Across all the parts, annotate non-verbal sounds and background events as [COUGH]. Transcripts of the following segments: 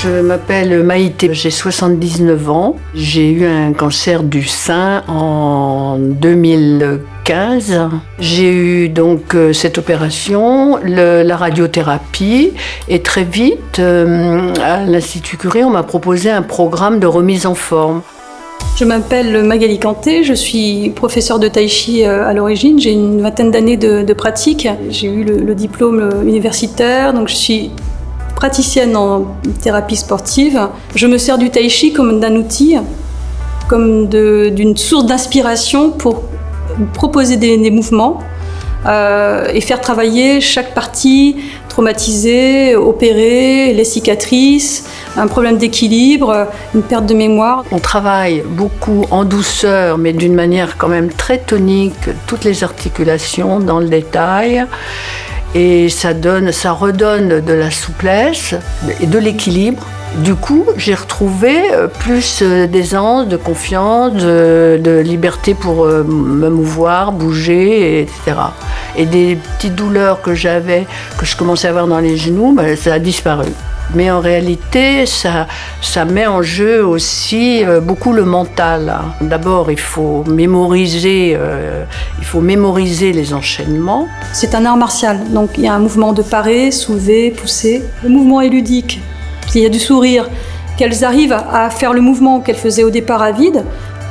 Je m'appelle Maïté, j'ai 79 ans. J'ai eu un cancer du sein en 2015. J'ai eu donc euh, cette opération, la radiothérapie, et très vite, euh, à l'Institut Curie, on m'a proposé un programme de remise en forme. Je m'appelle Magali Kanté, je suis professeure de tai chi euh, à l'origine. J'ai une vingtaine d'années de, pratique. J'ai eu le, diplôme universitaire, donc je suis praticienne en thérapie sportive. Je me sers du tai chi comme d'un outil, comme d'une source d'inspiration pour proposer des, des mouvements euh, et faire travailler chaque partie traumatisée, opérée, les cicatrices, un problème d'équilibre, une perte de mémoire. On travaille beaucoup en douceur, mais d'une manière quand même très tonique, toutes les articulations dans le détail. Et ça donne, ça redonne de la souplesse et de l'équilibre. Du coup, j'ai retrouvé euh, plus euh, d'aisance, de confiance, de, de liberté pour euh, me mouvoir, bouger, etc. Et des petites douleurs que j'avais, que je commençais à avoir dans les genoux, ben, ça a disparu. Mais en réalité, ça, ça met en jeu aussi euh, beaucoup le mental. hein. D'abord, il faut mémoriser, euh, il faut mémoriser les enchaînements. C'est un art martial, donc il y a un mouvement de parer, soulever, pousser. Le mouvement est ludique, il y a du sourire. Qu'elles arrivent à faire le mouvement qu'elles faisaient au départ à vide,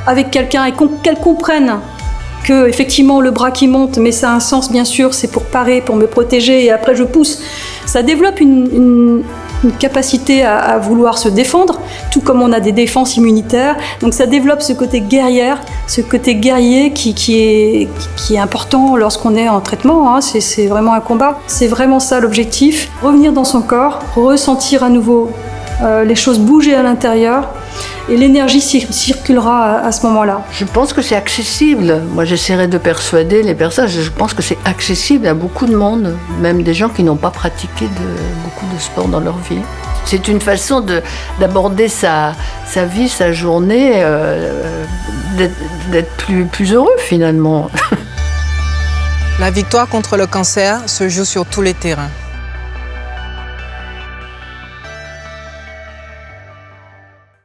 avec quelqu'un et qu'elles comprennent que effectivement le bras qui monte, mais ça a un sens bien sûr, c'est pour parer, pour me protéger et après je pousse. Ça développe une- une capacité à, vouloir se défendre, tout comme on a des défenses immunitaires. Donc ça développe ce côté guerrière, ce côté guerrier qui, est, qui est important lorsqu'on est en traitement. hein. C'est vraiment un combat. C'est vraiment ça l'objectif. Revenir dans son corps, ressentir à nouveau euh, les choses bouger à l'intérieur et l'énergie cir- circulera à- ce moment-là. Je pense que c'est accessible. Moi, j'essaierai de persuader les personnes. Je pense que c'est accessible à beaucoup de monde, même des gens qui n'ont pas pratiqué de- beaucoup de sport dans leur vie. C'est une façon de- d'aborder sa, sa vie, sa journée, euh, d'être- d'être plus, plus heureux finalement. [LAUGHS] La victoire contre le cancer se joue sur tous les terrains.